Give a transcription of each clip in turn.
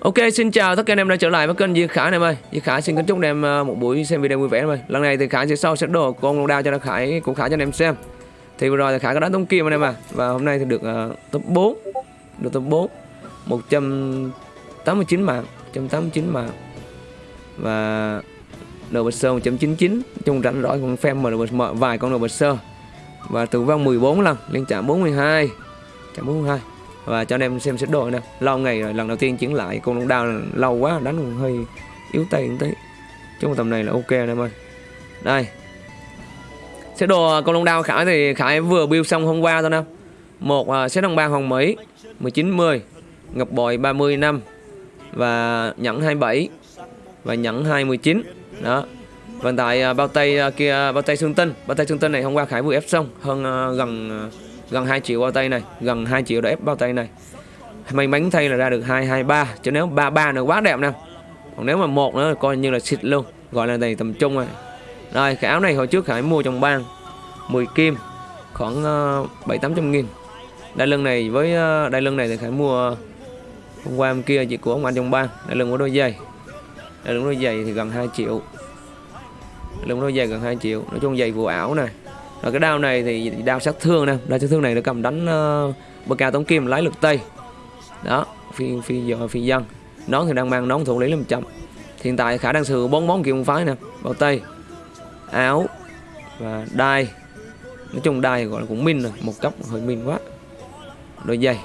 Ok, xin chào tất cả anh em đã trở lại với kênh Duy Khải em ơi. Duy Khải xin kính chúc anh em à, một buổi xem video vui vẻ em ơi. Lần này thì Khải sẽ sau sẽ đồ con long đao cho nó Khải của Khải cho anh em xem. Thì vừa rồi thì Khải có đánh tống kim anh em à và hôm nay thì được uh, top 4. Được top 4. 189 mạng, 189 mạng. Và đồ bật sơ 199 chung rảnh rõi con phim mà được mở vài con đồ bật sơ và tử vong 14 lần liên chạm 42 chạm 42 và cho anh em xem xét đồ nè. Lâu ngày rồi lần đầu tiên chuyển lại con long đao lâu quá đánh cũng hơi yếu tay một tí. Trong tầm này là ok anh em ơi. Đây. Sẽ đồ con long đao khải thì khải vừa build xong hôm qua thôi nè. Một à, uh, set đồng ba hồng mỹ 1910 ngọc bội 30 năm. Và nhẫn 27 và nhẫn 219 đó. Và tại uh, bao tay uh, kia bao tay xương tinh. Bao tay xương tinh này hôm qua khải vừa ép xong hơn uh, gần uh, gần 2 triệu bao tay này gần 2 triệu đã ép bao tay này. May mắn thay là ra được 223 chứ nếu 33 nữa quá đẹp nè. Còn nếu mà một nữa coi như là xịt luôn gọi là này tầm trung rồi. Rồi cái áo này hồi trước Khải mua trong bang 10 kim khoảng uh, 7 800 nghìn. Đai lưng này với uh, đai lưng này thì Khải mua hôm qua hôm kia chị của ông anh trong bang đai lưng của đôi giày. Đai lưng đôi giày thì gần 2 triệu. Đai lưng đôi giày gần 2 triệu. Nói chung giày vụ ảo này rồi cái đao này thì đao sát thương nè. Đao sát thương này nó cầm đánh uh, bờ cao tống kim lái lực tây. Đó phi phi giờ phi dân. Nón thì đang mang nón thủ lý 500 hiện tại khả đang sử bốn món kiểu phái nè. Bao tây áo và đai. Nói chung đai gọi là cũng min rồi một cấp hơi min quá. Đôi giày.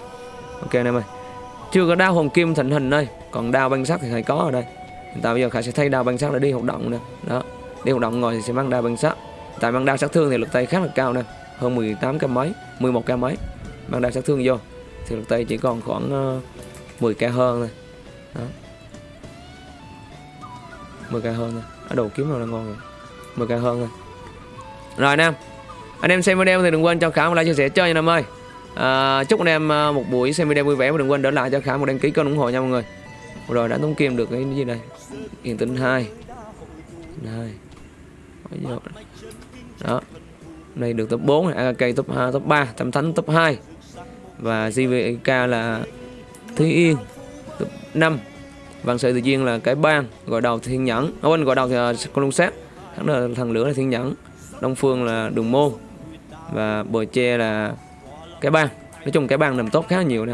Ok anh em ơi. Chưa có đao hồng kim thành hình đây. Còn đao băng sắt thì phải có ở đây. Hiện tại bây giờ khải sẽ thay đao băng sắt để đi hoạt động nè. Đó đi hoạt động ngồi thì sẽ mang đao băng sắt tại mang đao sát thương thì lực tay khá là cao nè hơn 18 k mấy 11 k mấy mang đao sát thương vô thì lực tay chỉ còn khoảng uh, 10 k hơn thôi. Đó. 10 k hơn thôi. Ở đồ kiếm nào là ngon rồi 10 k hơn thôi. Rồi anh em anh em xem video thì đừng quên cho khả một like chia sẻ chơi nha anh em ơi. À, chúc anh em ờ, một buổi xem video vui vẻ và đừng quên đỡ lại cho khả một đăng ký kênh ủng hộ nha mọi người. Rồi đã tống kim được cái gì đây? Hiện tính hai. Hai đó. Đây được top 4 này AKK top 2 top 3 Tâm Thánh top 2 và JVK là Thúy Yên top 5 Vạn Sự Tự Nhiên là cái bang gọi đầu Thiên Nhẫn. Ở bên gọi đầu thì uh, con lông sát. Thắng là, thằng lửa là Thiên Nhẫn. Đông Phương là Đường Môn. Và Bờ tre là cái bang. Nói chung cái bang nằm tốt khá nhiều nè.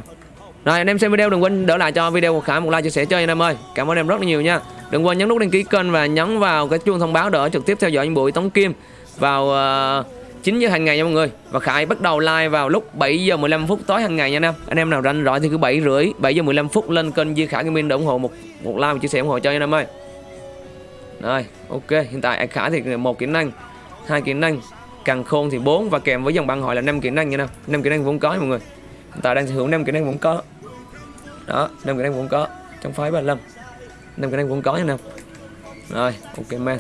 Rồi anh em xem video đừng quên đỡ lại cho video của Khải một like chia sẻ cho anh em ơi. Cảm ơn em rất là nhiều nha đừng quên nhấn nút đăng ký kênh và nhấn vào cái chuông thông báo để trực tiếp theo dõi những buổi tống kim vào ờ, uh, 9 giờ hàng ngày nha mọi người. Và Khải bắt đầu live vào lúc 7 giờ 15 phút tối hàng ngày nha anh em. Anh em nào rảnh rỗi thì cứ 7 rưỡi 7 giờ 15 phút lên kênh Duy Khải Gaming để ủng hộ một một like và chia sẻ ủng hộ cho anh em ơi. Rồi ok hiện tại Khải thì một kỹ năng hai kỹ năng càng khôn thì 4 và kèm với dòng băng hỏi là 5 kỹ năng nha nè 5 kỹ năng vốn có nha mọi người. Hiện tại đang sở hữu 5 kỹ năng vốn có. Đó 5 kỹ năng vốn có trong phái 35 năm cái nam cũng có nha nam. Rồi ok man